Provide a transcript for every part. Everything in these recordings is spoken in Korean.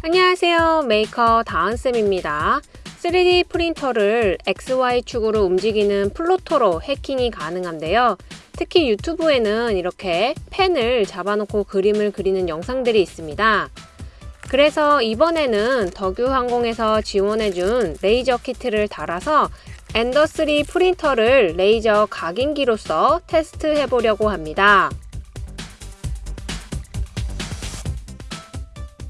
안녕하세요. 메이커 다은쌤입니다. 3D 프린터를 XY축으로 움직이는 플로터로 해킹이 가능한데요. 특히 유튜브에는 이렇게 펜을 잡아놓고 그림을 그리는 영상들이 있습니다. 그래서 이번에는 덕유항공에서 지원해준 레이저 키트를 달아서 엔더3 프린터를 레이저 각인기로서 테스트 해보려고 합니다.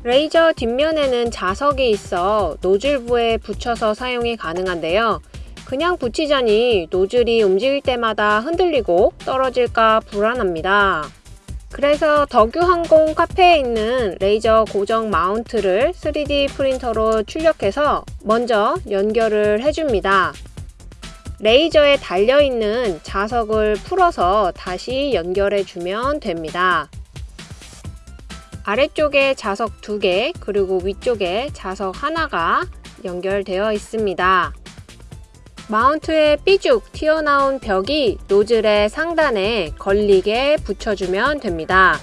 레이저 뒷면에는 자석이 있어 노즐부에 붙여서 사용이 가능한데요. 그냥 붙이자니 노즐이 움직일 때마다 흔들리고 떨어질까 불안합니다. 그래서 덕유항공 카페에 있는 레이저 고정 마운트를 3D 프린터로 출력해서 먼저 연결을 해줍니다. 레이저에 달려있는 자석을 풀어서 다시 연결해주면 됩니다. 아래쪽에 자석 2개 그리고 위쪽에 자석 하나가 연결되어 있습니다. 마운트에 삐죽 튀어나온 벽이 노즐의 상단에 걸리게 붙여주면 됩니다.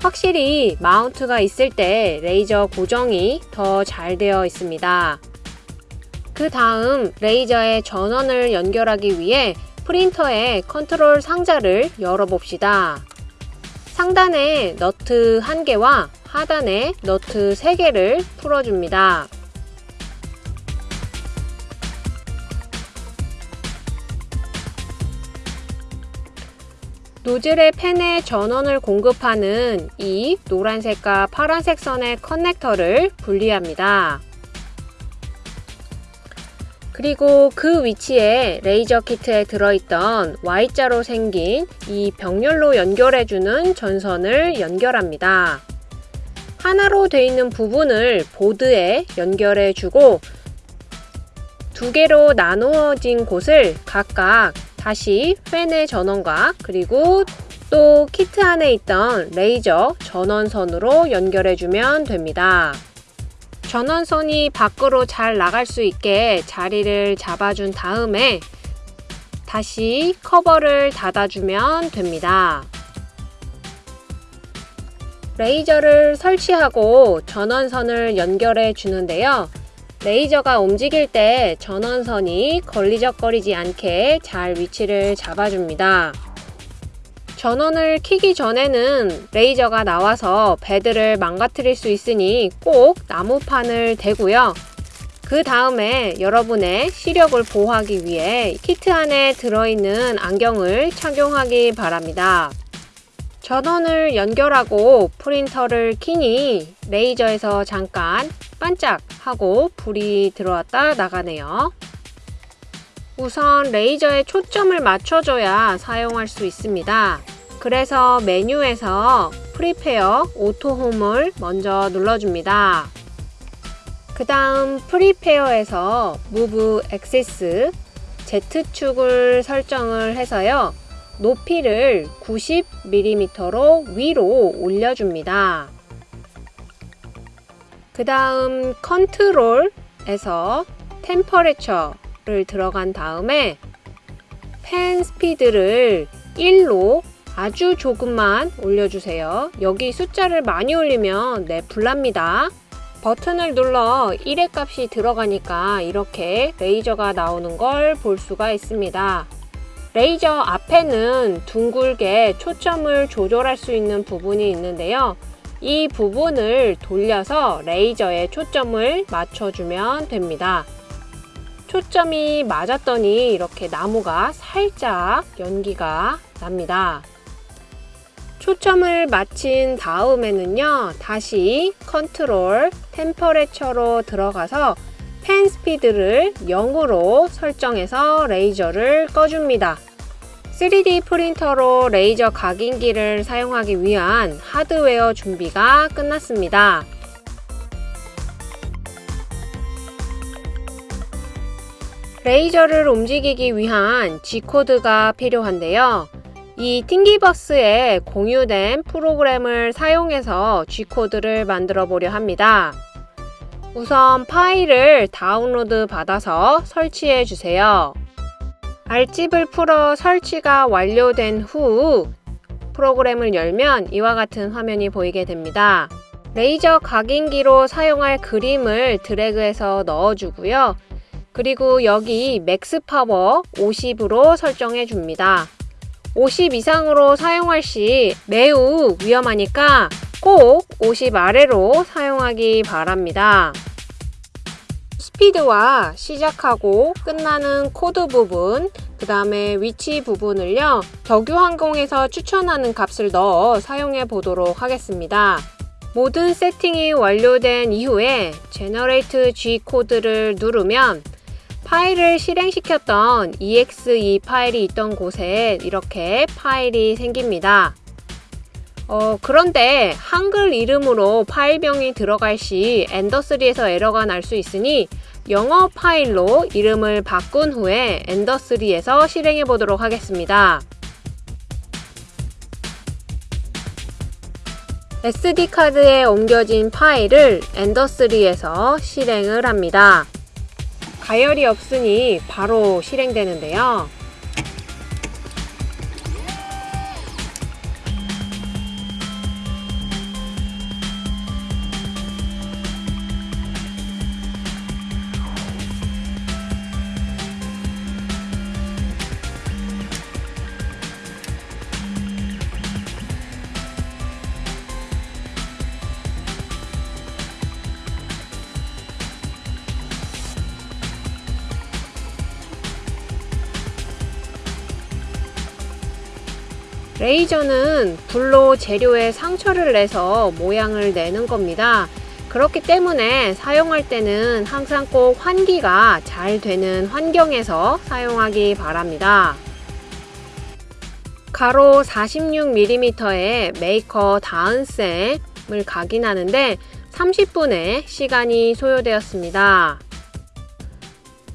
확실히 마운트가 있을 때 레이저 고정이 더 잘 되어 있습니다. 그 다음 레이저의 전원을 연결하기 위해 프린터의 컨트롤 상자를 열어봅시다. 상단에 너트 1개와 하단에 너트 3개를 풀어줍니다. 노즐의 펜에 전원을 공급하는 이 노란색과 파란색 선의 커넥터를 분리합니다. 그리고 그 위치에 레이저 키트에 들어있던 Y자로 생긴 이 병렬로 연결해주는 전선을 연결합니다. 하나로 되어 있는 부분을 보드에 연결해주고 두 개로 나누어진 곳을 각각 다시 팬의 전원과 그리고 또 키트 안에 있던 레이저 전원선으로 연결해주면 됩니다. 전원선이 밖으로 잘 나갈 수 있게 자리를 잡아준 다음에 다시 커버를 닫아주면 됩니다. 레이저를 설치하고 전원선을 연결해 주는데요. 레이저가 움직일 때 전원선이 걸리적거리지 않게 잘 위치를 잡아줍니다. 전원을 키기 전에는 레이저가 나와서 배드를 망가뜨릴 수 있으니 꼭 나무판을 대고요. 그 다음에 여러분의 시력을 보호하기 위해 키트 안에 들어있는 안경을 착용하기 바랍니다. 전원을 연결하고 프린터를 키니 레이저에서 잠깐 반짝하고 불이 들어왔다 나가네요. 우선 레이저에 초점을 맞춰줘야 사용할 수 있습니다. 그래서 메뉴에서 Prepare Auto Home을 먼저 눌러줍니다. 그 다음 프리페어에서 무브 액세스 Z축을 설정을 해서요. 높이를 90mm로 위로 올려줍니다. 그 다음 컨트롤에서 템퍼레처 를 들어간 다음에 펜 스피드를 1로 아주 조금만 올려주세요. 여기 숫자를 많이 올리면 네, 불납니다. 버튼을 눌러 1의 값이 들어가니까 이렇게 레이저가 나오는 걸 볼 수가 있습니다. 레이저 앞에는 둥글게 초점을 조절할 수 있는 부분이 있는데요. 이 부분을 돌려서 레이저에 초점을 맞춰주면 됩니다. 초점이 맞았더니 이렇게 나무가 살짝 연기가 납니다. 초점을 맞힌 다음에는요 다시 Control Temperature로 들어가서 펜 스피드를 0으로 설정해서 레이저를 꺼줍니다 3D 프린터로 레이저 각인기를 사용하기 위한 하드웨어 준비가 끝났습니다 레이저를 움직이기 위한 G코드가 필요한데요 이 팅기버스에 공유된 프로그램을 사용해서 G코드를 만들어 보려 합니다. 우선 파일을 다운로드 받아서 설치해 주세요. 알집을 풀어 설치가 완료된 후 프로그램을 열면 이와 같은 화면이 보이게 됩니다. 레이저 각인기로 사용할 그림을 드래그해서 넣어주고요. 그리고 여기 Max Power 50으로 설정해 줍니다. 50 이상으로 사용할 시 매우 위험하니까 꼭 50 아래로 사용하기 바랍니다. 스피드와 시작하고 끝나는 코드 부분, 그 다음에 위치 부분을요, 덕유항공에서 추천하는 값을 넣어 사용해 보도록 하겠습니다. 모든 세팅이 완료된 이후에 Generate G code를 누르면 파일을 실행시켰던 exe 파일이 있던 곳에 이렇게 파일이 생깁니다. 어, 그런데 한글 이름으로 파일명이 들어갈 시 엔더3에서 에러가 날 수 있으니 영어 파일로 이름을 바꾼 후에 엔더3에서 실행해 보도록 하겠습니다. SD카드에 옮겨진 파일을 엔더3에서 실행을 합니다. 가열이 없으니 바로 실행되는데요. 레이저는 불로 재료에 상처를 내서 모양을 내는 겁니다. 그렇기 때문에 사용할 때는 항상 꼭 환기가 잘 되는 환경에서 사용하기 바랍니다. 가로 46mm의 메이커 다은쌤을 각인하는데 30분의 시간이 소요되었습니다.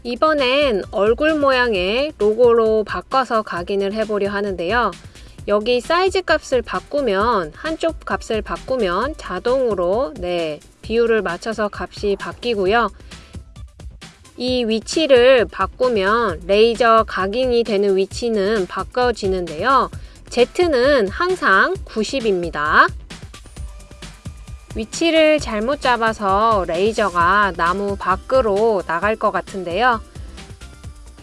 이번엔 얼굴 모양의 로고로 바꿔서 각인을 해보려 하는데요. 여기 사이즈 값을 바꾸면 한쪽 값을 바꾸면 자동으로 네 비율을 맞춰서 값이 바뀌고요. 이 위치를 바꾸면 레이저 각인이 되는 위치는 바꿔지는데요. Z는 항상 90입니다. 위치를 잘못 잡아서 레이저가 나무 밖으로 나갈 것 같은데요.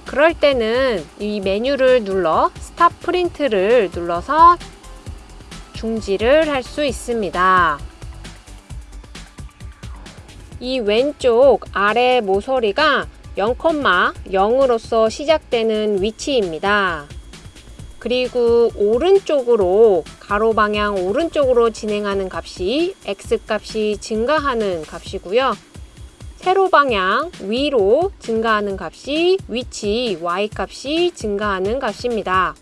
그럴 때는 이 메뉴를 눌러 스탑 프린트를 눌러서 중지를 할 수 있습니다. 이 왼쪽 아래 모서리가 0,0으로서 시작되는 위치입니다. 그리고 오른쪽으로 가로 방향 오른쪽으로 진행하는 값이 x 값이 증가하는 값이고요. 세로 방향 위로 증가하는 값이 위치 y 값이 증가하는 값입니다.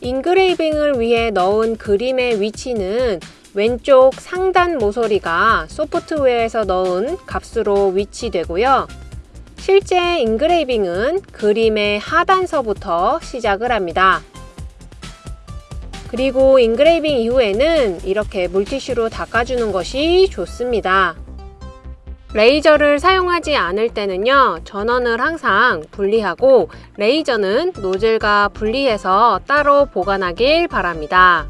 engraving을 위해 넣은 그림의 위치는 왼쪽 상단 모서리가 소프트웨어에서 넣은 값으로 위치되고요. 실제 engraving은 그림의 하단서부터 시작을 합니다. 그리고 engraving 이후에는 이렇게 물티슈로 닦아주는 것이 좋습니다. 레이저를 사용하지 않을 때는요 전원을 항상 분리하고 레이저는 노즐과 분리해서 따로 보관하길 바랍니다